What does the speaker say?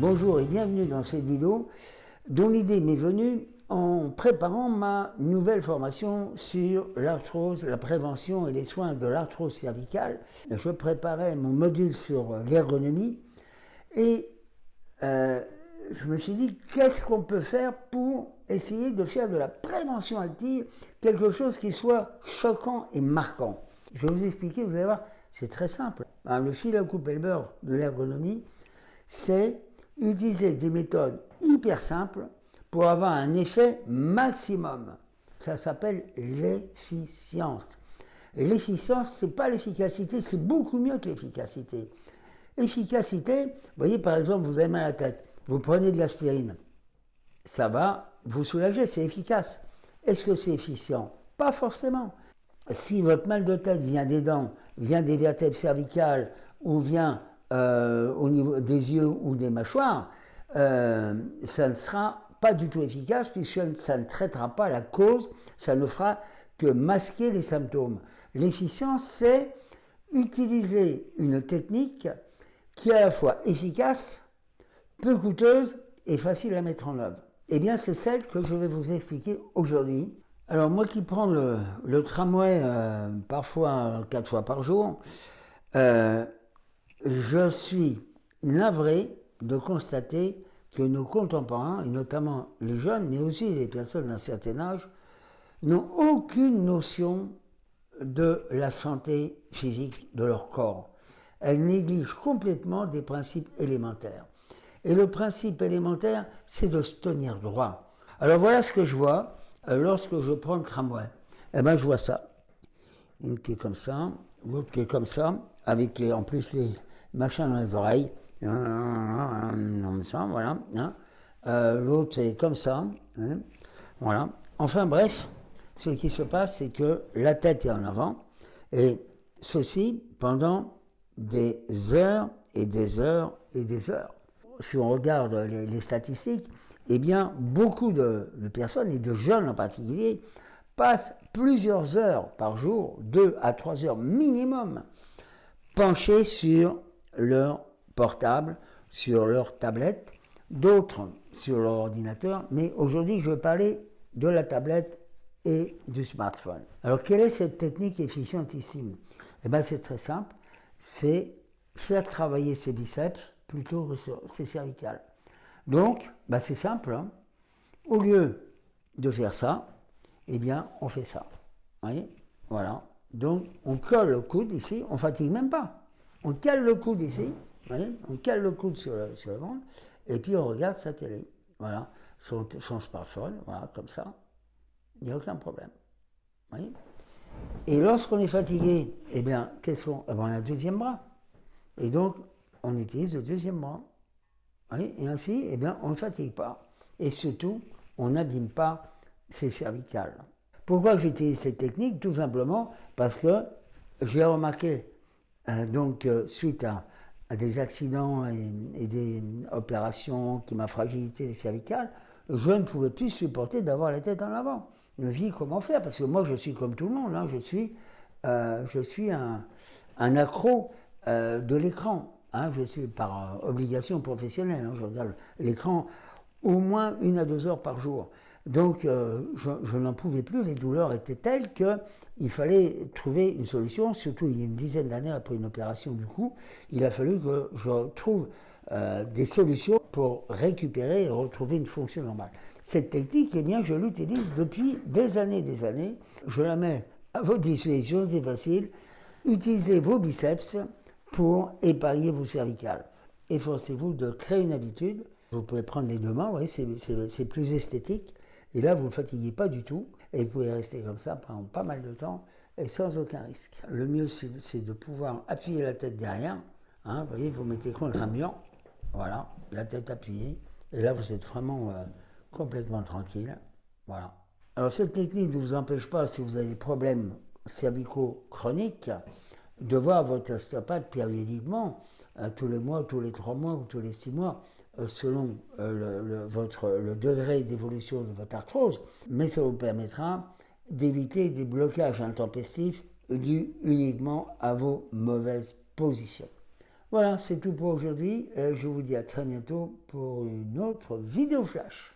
Bonjour et bienvenue dans cette vidéo dont l'idée m'est venue en préparant ma nouvelle formation sur l'arthrose, la prévention et les soins de l'arthrose cervicale. Je préparais mon module sur l'ergonomie et euh, je me suis dit qu'est-ce qu'on peut faire pour essayer de faire de la prévention active quelque chose qui soit choquant et marquant? Je vais vous expliquer, vous allez voir, c'est très simple. Hein, le fil à couper le beurre de l'ergonomie, c'est utiliser des méthodes hyper simples pour avoir un effet maximum. Ça s'appelle l'efficience. L'efficience, c'est pas l'efficacité, c'est beaucoup mieux que l'efficacité. Efficacité, vous voyez par exemple, vous avez mal à la tête, vous prenez de l'aspirine, ça va vous soulager, c'est efficace. Est-ce que c'est efficient? Pas forcément. Si votre mal de tête vient des dents, vient des vertèbres cervicales ou vient euh, au niveau des yeux ou des mâchoires, euh, ça ne sera pas du tout efficace puisque ça ne traitera pas la cause, ça ne fera que masquer les symptômes. L'efficience, c'est utiliser une technique qui est à la fois efficace, peu coûteuse et facile à mettre en œuvre. Eh bien, c'est celle que je vais vous expliquer aujourd'hui. Alors, moi qui prends le, tramway euh, parfois quatre fois par jour, je suis navré de constater que nos contemporains, et notamment les jeunes, mais aussi les personnes d'un certain âge, n'ont aucune notion de la santé physique de leur corps. Elles négligent complètement des principes élémentaires. Et le principe élémentaire, c'est de se tenir droit. Alors voilà ce que je vois euh, lorsque je prends le tramway. Eh ben, je vois ça. Une qui est comme ça, l'autre qui est comme ça, avec les, en plus les machins dans les oreilles. Comme ça, voilà. L'autre est comme ça. Voilà. Enfin bref, ce qui se passe, c'est que la tête est en avant. Et ceci pendant des heures et des heures et des heures si on regarde les, statistiques, eh bien, beaucoup de, personnes, et de jeunes en particulier, passent plusieurs heures par jour, deux à trois heures minimum, penchés sur leur portable, sur leur tablette, d'autres sur leur ordinateur, mais aujourd'hui je vais parler de la tablette et du smartphone. Alors quelle est cette technique efficientissime? Eh bien c'est très simple, c'est faire travailler ses biceps plutôt c'est cervical. Donc, bah c'est simple. Hein. Au lieu de faire ça, eh bien, on fait ça. Vous voyez? Voilà. Donc, on colle le coude ici, on fatigue même pas. On cale le coude ici, on cale le coude sur le, sur ventre, et puis on regarde sa télé. Voilà. Son, son smartphone, voilà, comme ça. Il n'y a aucun problème. Et lorsqu'on est fatigué, eh bien, qu'est-ce. Eh ben, on a un deuxième bras. Et donc, on utilise le deuxième bras. et ainsi, eh bien, on ne fatigue pas. Et surtout, on n'abîme pas ses cervicales. Pourquoi j'utilise cette technique? Tout simplement parce que j'ai remarqué, donc, euh, suite à, des accidents et, des opérations qui m'a fragilité les cervicales, je ne pouvais plus supporter d'avoir la tête en avant. Je me dis comment faire? Parce que moi, je suis comme tout le monde, hein, je suis, euh, je suis un, un accro de l'écran. Hein, je suis par euh, obligation professionnelle, hein, je regarde l'écran au moins une à deux heures par jour. Donc euh, je, n'en pouvais plus, les douleurs étaient telles qu'il fallait trouver une solution, surtout il y a une dizaine d'années après une opération du cou, il a fallu que je trouve euh, des solutions pour récupérer et retrouver une fonction normale. Cette technique, eh bien, je l'utilise depuis des années des années. Je la mets à votre disposition, c'est facile. Utilisez vos biceps, pour épargner vos cervicales. Efforcez-vous de créer une habitude. Vous pouvez prendre les deux mains, voyez, c'est plus esthétique. Et là, vous ne fatiguez pas du tout. Et vous pouvez rester comme ça pendant pas mal de temps et sans aucun risque. Le mieux, c'est de pouvoir appuyer la tête derrière. Hein, vous voyez, vous mettez contre un mur. Voilà, la tête appuyée. Et là, vous êtes vraiment euh, complètement tranquille. Voilà. Alors, cette technique ne vous empêche pas, si vous avez des problèmes cervicaux chroniques, de voir votre ostéopathe périodiquement, euh, tous les mois, tous les trois mois ou tous les six mois, selon euh, le, votre, le degré d'évolution de votre arthrose, mais ça vous permettra d'éviter des blocages intempestifs dus uniquement à vos mauvaises positions. Voilà, c'est tout pour aujourd'hui. Je vous dis à très bientôt pour une autre vidéo flash.